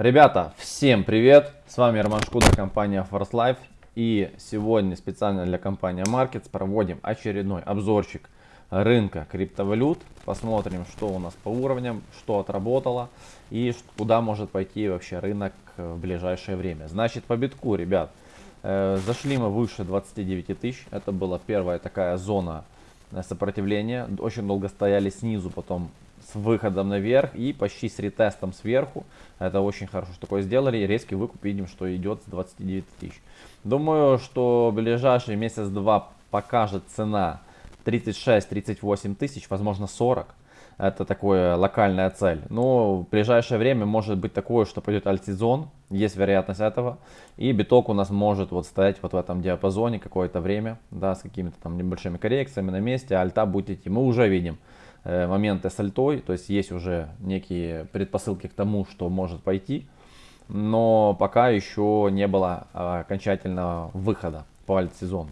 Ребята, всем привет! С вами Роман Шкуда, компания Force Life. И сегодня специально для компании Markets проводим очередной обзорчик рынка криптовалют. Посмотрим, что у нас по уровням, что отработало и куда может пойти вообще рынок в ближайшее время. Значит, по битку, ребят, э, зашли мы выше 29 тысяч. Это была первая такая зона сопротивления. Очень долго стояли снизу, потом с выходом наверх и почти с ретестом сверху. Это очень хорошо, что такое сделали. И резкий выкуп видим, что идет с 29 тысяч. Думаю, что ближайший месяц-два покажет цена 36-38 тысяч, возможно 40. Это такая локальная цель. Но в ближайшее время может быть такое, что пойдет альтсезон. Есть вероятность этого. И биток у нас может вот стоять вот в этом диапазоне какое-то время. Да, с какими-то там небольшими коррекциями на месте. Альта будет идти. Мы уже видим моменты с альтой, то есть есть уже некие предпосылки к тому, что может пойти, но пока еще не было а, окончательного выхода по альт-сезону.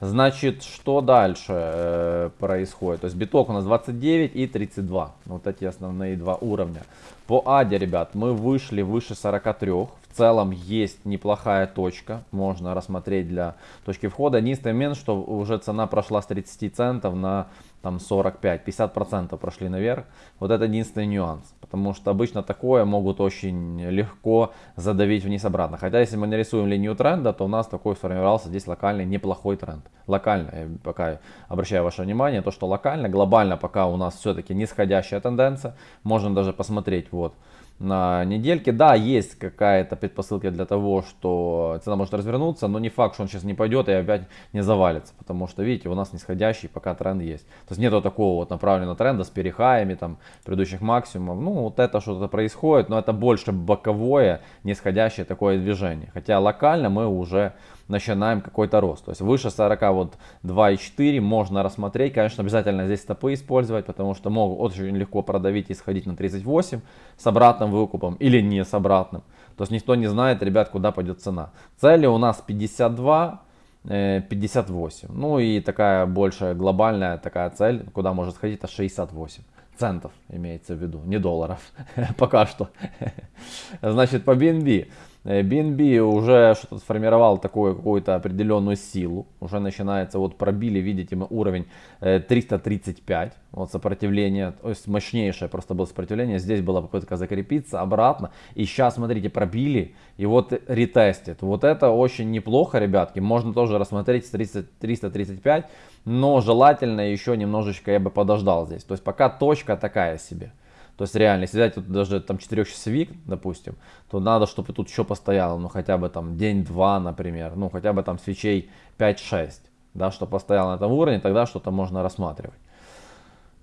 Значит, что дальше э, происходит? То есть биток у нас 29 и 32. Вот эти основные два уровня. По аде, ребят, мы вышли выше 43. В целом есть неплохая точка. Можно рассмотреть для точки входа. Единственный момент, что уже цена прошла с 30 центов на там 45-50% прошли наверх. Вот это единственный нюанс. Потому что обычно такое могут очень легко задавить вниз обратно. Хотя если мы нарисуем линию тренда, то у нас такой сформировался здесь локальный неплохой тренд. Локально, я пока обращаю ваше внимание, то что локально, глобально пока у нас все-таки нисходящая тенденция. Можно даже посмотреть вот на недельке. Да, есть какая-то предпосылка для того, что цена может развернуться, но не факт, что он сейчас не пойдет и опять не завалится. Потому что, видите, у нас нисходящий пока тренд есть. То есть нету такого вот направленного тренда с перехаями там предыдущих максимумов. Ну, вот это что-то происходит, но это больше боковое, нисходящее такое движение. Хотя локально мы уже начинаем какой-то рост. То есть выше 40, вот 2,4 можно рассмотреть. Конечно, обязательно здесь стопы использовать, потому что могут очень легко продавить и сходить на 38 с обратным выкупом или не с обратным. То есть никто не знает, ребят, куда пойдет цена. Цели у нас 52, 58. Э, ну и такая большая глобальная такая цель, куда может сходить, это 68 центов имеется в виду, не долларов, пока что. Значит, по BNB. BNB э, уже что-то сформировал такую какую-то определенную силу. Уже начинается, вот пробили, видите, мы уровень 335. Э, вот сопротивление, то есть мощнейшее просто было сопротивление. Здесь была попытка закрепиться обратно. И сейчас, смотрите, пробили и вот ретестит. Вот это очень неплохо, ребятки. Можно тоже рассмотреть с 335. Но желательно еще немножечко я бы подождал здесь. То есть пока точка такая себе. То есть реально, если взять тут даже там 4-часовик, допустим, то надо, чтобы тут еще постояло, ну хотя бы там день-два, например, ну хотя бы там свечей 5-6, да, чтобы постоял на этом уровне, тогда что-то можно рассматривать.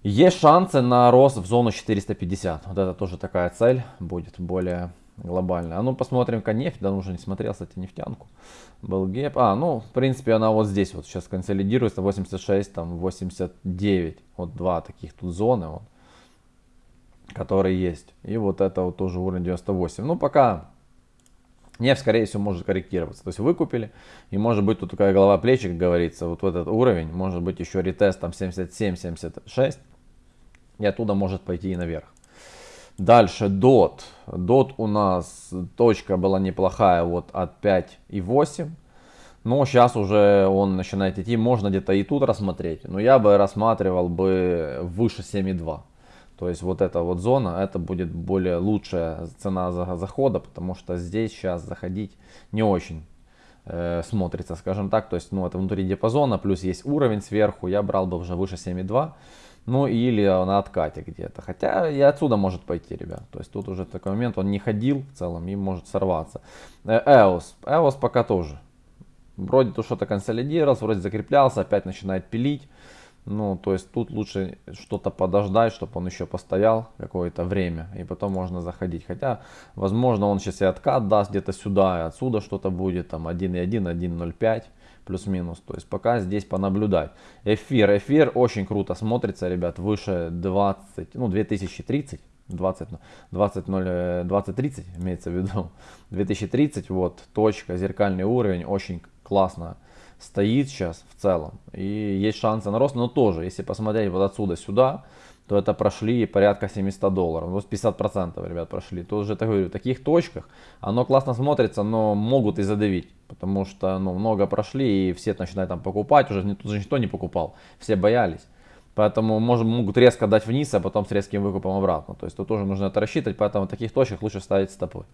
Есть шансы на рост в зону 450. Вот это тоже такая цель будет более глобальная. А ну посмотрим-ка нефть. Да, уже не смотрел, кстати, нефтянку. Был геп. А, ну, в принципе, она вот здесь вот сейчас консолидируется. 86, там 89. Вот два таких тут зоны. Вот который есть. И вот это вот тоже уровень 98. Ну, пока нефть, скорее всего, может корректироваться. То есть выкупили, и может быть тут такая голова плечи, как говорится, вот в этот уровень, может быть еще ретест там 77-76, и оттуда может пойти и наверх. Дальше DOT. DOT у нас точка была неплохая вот от 5,8. Но сейчас уже он начинает идти, можно где-то и тут рассмотреть. Но я бы рассматривал бы выше 7,2. То есть вот эта вот зона, это будет более лучшая цена захода, потому что здесь сейчас заходить не очень э, смотрится, скажем так. То есть ну это внутри диапазона, плюс есть уровень сверху, я брал бы уже выше 7,2. Ну или на откате где-то. Хотя и отсюда может пойти, ребят. То есть тут уже такой момент, он не ходил в целом и может сорваться. EOS. Э, EOS пока тоже. Вроде тут что-то консолидировался, вроде закреплялся, опять начинает пилить. Ну, то есть тут лучше что-то подождать, чтобы он еще постоял какое-то время, и потом можно заходить. Хотя, возможно, он сейчас и откат даст где-то сюда, и отсюда что-то будет, там 1.1, 1.05 плюс-минус. То есть пока здесь понаблюдать. Эфир, эфир очень круто смотрится, ребят, выше 20, ну 2030. 20, 20, 0, 20, 30 имеется в виду, 2030, вот, точка, зеркальный уровень, очень классно стоит сейчас в целом. И есть шансы на рост, но тоже, если посмотреть вот отсюда сюда, то это прошли порядка 700 долларов. Ну, 50% ребят прошли. Тут же, так говорю, в таких точках оно классно смотрится, но могут и задавить. Потому что ну, много прошли и все начинают там покупать. Уже тут же никто не покупал. Все боялись. Поэтому может, могут резко дать вниз, а потом с резким выкупом обратно. То есть тут тоже нужно это рассчитывать, поэтому в таких точках лучше ставить стопы.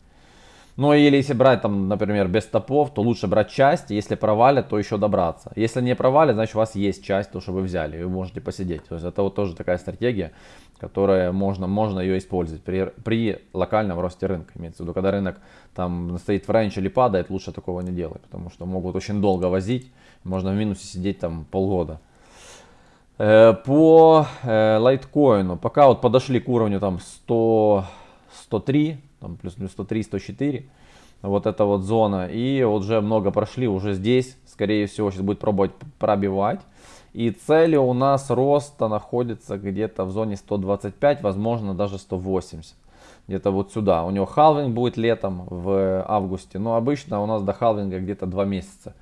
Ну или если брать там, например, без стопов, то лучше брать часть, если провалят, то еще добраться. Если не провалят, значит у вас есть часть, то что вы взяли, и вы можете посидеть. То есть это вот тоже такая стратегия, которая можно, можно ее использовать при, при локальном росте рынка. Имеется в виду, когда рынок там стоит в рейндж или падает, лучше такого не делать, потому что могут очень долго возить, можно в минусе сидеть там полгода. Э, по э, лайткоину, пока вот подошли к уровню там 100, 103, там плюс-минус 103, 104. Вот эта вот зона. И уже много прошли, уже здесь, скорее всего, сейчас будет пробовать пробивать. И цели у нас роста находится где-то в зоне 125, возможно даже 180. Где-то вот сюда. У него халвинг будет летом в августе. Но обычно у нас до халвинга где-то 2 месяца.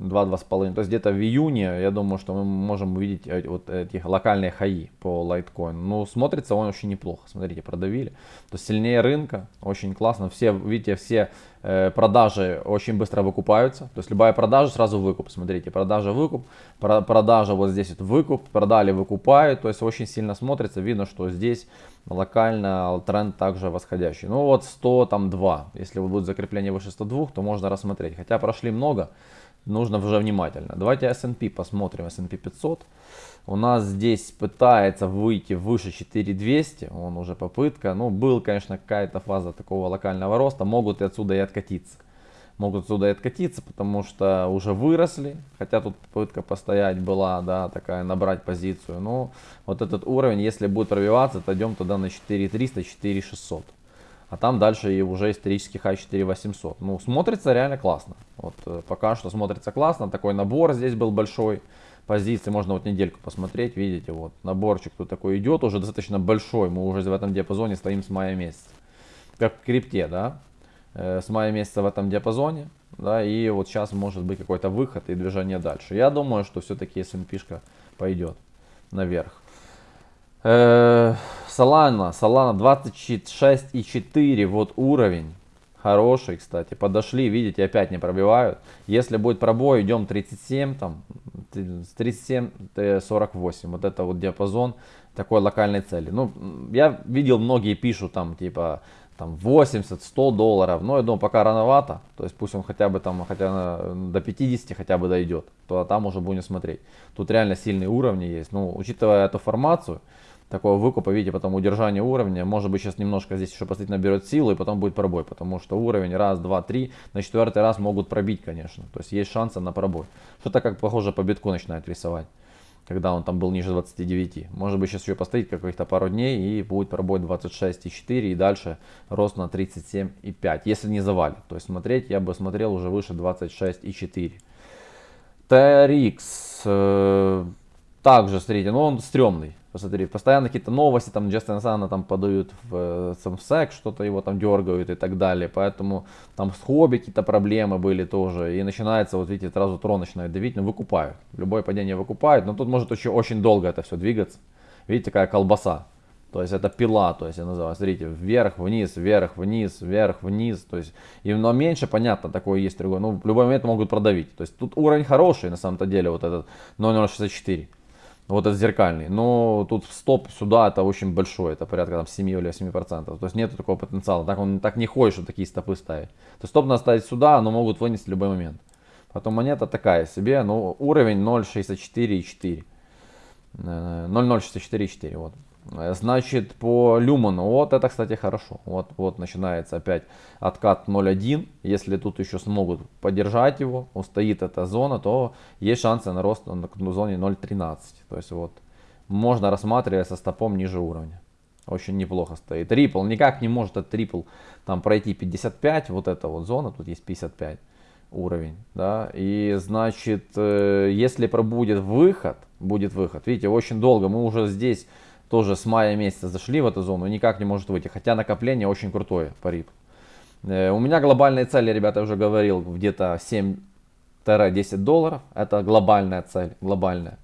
2-2,5. То есть где-то в июне, я думаю, что мы можем увидеть вот эти локальные хаи по Litecoin. Ну, смотрится он очень неплохо. Смотрите, продавили. То есть сильнее рынка, очень классно. Все, видите, все э, продажи очень быстро выкупаются. То есть любая продажа сразу выкуп. Смотрите, продажа, выкуп, про, продажа вот здесь вот выкуп, продали, выкупают. То есть очень сильно смотрится. Видно, что здесь локально тренд также восходящий. Ну вот 102. Если будет закрепление выше 102, то можно рассмотреть. Хотя прошли много нужно уже внимательно. Давайте S&P посмотрим, S&P 500. У нас здесь пытается выйти выше 4200, он уже попытка. Ну, был, конечно, какая-то фаза такого локального роста, могут и отсюда и откатиться. Могут отсюда и откатиться, потому что уже выросли, хотя тут попытка постоять была, да, такая, набрать позицию. Но вот этот уровень, если будет пробиваться, то идем туда на 4300, 4600 а там дальше и уже исторический хай 4800. Ну, смотрится реально классно. Вот э, пока что смотрится классно, такой набор здесь был большой позиции, можно вот недельку посмотреть, видите, вот наборчик тут такой идет, уже достаточно большой, мы уже в этом диапазоне стоим с мая месяца. Как в крипте, да, э, с мая месяца в этом диапазоне, да, и вот сейчас может быть какой-то выход и движение дальше. Я думаю, что все-таки S&P пойдет наверх. Solana, Solana 26,4, вот уровень. Хороший, кстати. Подошли, видите, опять не пробивают. Если будет пробой, идем 37, там, 37-48. Вот это вот диапазон такой локальной цели. Ну, я видел, многие пишут там, типа, там 80-100 долларов. Но я думаю, пока рановато. То есть пусть он хотя бы там, хотя до 50 хотя бы дойдет. То там уже будем смотреть. Тут реально сильные уровни есть. Ну, учитывая эту формацию, такого выкупа, видите, потом удержание уровня, может быть сейчас немножко здесь еще посмотреть наберет силу и потом будет пробой, потому что уровень раз, два, три, на четвертый раз могут пробить, конечно, то есть есть шансы на пробой. Что-то как похоже по битку начинает рисовать, когда он там был ниже 29. Может быть сейчас еще постоит каких-то пару дней и будет пробой 26,4 и дальше рост на 37,5, если не завалит. То есть смотреть я бы смотрел уже выше 26,4. TRX э, также, смотрите, но он стрёмный. Посмотри, постоянно какие-то новости, там Джастин Сана там подают в э, Самсек, что-то его там дергают и так далее. Поэтому там с хобби какие-то проблемы были тоже. И начинается, вот видите, сразу трон начинает давить, но выкупают. Любое падение выкупают, но тут может очень, очень долго это все двигаться. Видите, какая колбаса. То есть это пила, то есть я называю, смотрите, вверх, вниз, вверх, вниз, вверх, вниз. То есть, и, но меньше, понятно, такое есть другое. Ну, в любой момент могут продавить. То есть тут уровень хороший на самом-то деле, вот этот 0.064 вот этот зеркальный. Но тут стоп сюда это очень большой, это порядка там 7 или 8 процентов. То есть нет такого потенциала. Так он так не ходит, чтобы такие стопы ставить. То есть стоп надо ставить сюда, но могут вынести в любой момент. Потом монета такая себе, но уровень 0.64,4. 0.064,4 вот. Значит, по люману, вот это, кстати, хорошо. Вот, вот начинается опять откат 0.1. Если тут еще смогут поддержать его, устоит эта зона, то есть шансы на рост на зоне 0.13. То есть вот можно рассматривать со стопом ниже уровня. Очень неплохо стоит. Трипл никак не может этот трипл там пройти 55. Вот эта вот зона, тут есть 55 уровень. Да, и значит, э, если пробудет выход, будет выход. Видите, очень долго мы уже здесь тоже с мая месяца зашли в эту зону и никак не может выйти. Хотя накопление очень крутое по рип. Э, у меня глобальные цели, ребята, я уже говорил, где-то 7-10 долларов. Это глобальная цель, глобальная.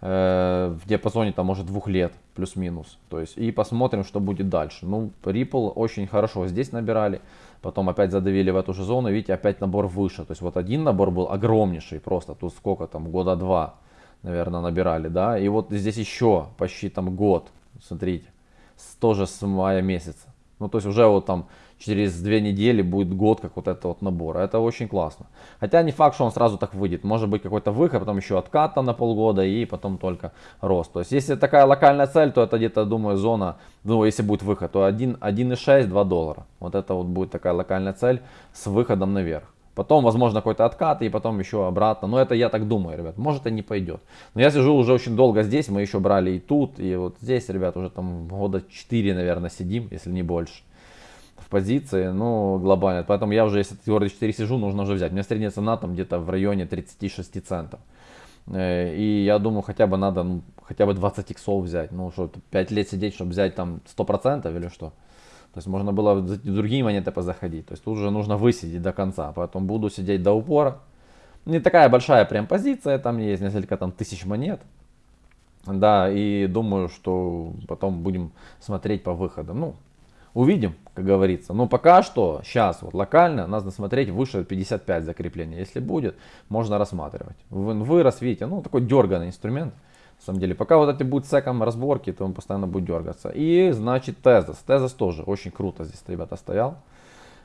э, в диапазоне там может двух лет плюс-минус. То есть и посмотрим, что будет дальше. Ну, Ripple очень хорошо здесь набирали, потом опять задавили в эту же зону, видите, опять набор выше. То есть вот один набор был огромнейший, просто тут сколько там, года два, наверное, набирали, да. И вот здесь еще почти там год, смотрите, тоже с мая месяца. Ну, то есть уже вот там через две недели будет год, как вот это вот набор. Это очень классно. Хотя не факт, что он сразу так выйдет. Может быть какой-то выход, потом еще откат там на полгода и потом только рост. То есть если такая локальная цель, то это где-то, думаю, зона, ну, если будет выход, то 1,6-2 доллара. Вот это вот будет такая локальная цель с выходом наверх. Потом, возможно, какой-то откат и потом еще обратно. Но это я так думаю, ребят. Может и не пойдет. Но я сижу уже очень долго здесь. Мы еще брали и тут, и вот здесь, ребят, уже там года 4, наверное, сидим, если не больше. В позиции, ну, глобально. Поэтому я уже, если года 4 сижу, нужно уже взять. У меня средняя цена там где-то в районе 36 центов. Э, и я думаю, хотя бы надо, ну, хотя бы 20 иксов взять. Ну, что, 5 лет сидеть, чтобы взять там 100% или что? То есть можно было в другие монеты позаходить. То есть тут уже нужно высидеть до конца. Поэтому буду сидеть до упора. Не такая большая прям позиция. Там есть несколько там тысяч монет. Да, и думаю, что потом будем смотреть по выходам. Ну, увидим, как говорится. Но пока что, сейчас вот локально, надо смотреть выше 55 закрепления. Если будет, можно рассматривать. Вырос, видите, ну такой дерганный инструмент. На самом деле, пока вот эти будут секом разборки, то он постоянно будет дергаться. И значит Тезос. Тезос тоже очень круто здесь, ребята, стоял.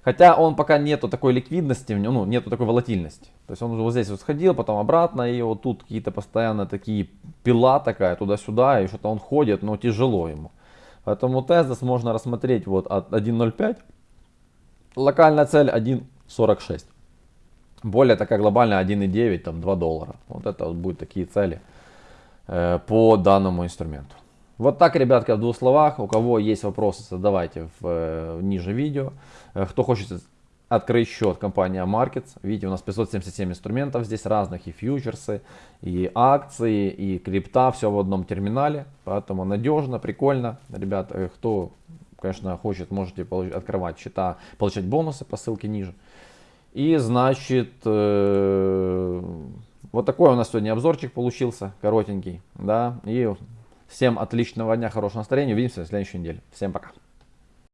Хотя он пока нету такой ликвидности, ну, нету такой волатильности. То есть он вот здесь вот сходил, потом обратно, и вот тут какие-то постоянно такие пила такая туда-сюда, и что-то он ходит, но тяжело ему. Поэтому Тезос можно рассмотреть вот от 1.05. Локальная цель 1.46. Более такая глобальная 1.9, там 2 доллара. Вот это вот будут такие цели. Э, по данному инструменту. Вот так, ребятки, в двух словах. У кого есть вопросы, задавайте в, э, ниже видео. Э, кто хочет открыть счет компания Markets, видите, у нас 577 инструментов здесь разных, и фьючерсы, и акции, и крипта, все в одном терминале. Поэтому надежно, прикольно. Ребят, кто, конечно, хочет, можете открывать счета, получать бонусы по ссылке ниже. И, значит, вот такой у нас сегодня обзорчик получился, коротенький. Да, и всем отличного дня, хорошего настроения. Увидимся в следующей неделе. Всем пока.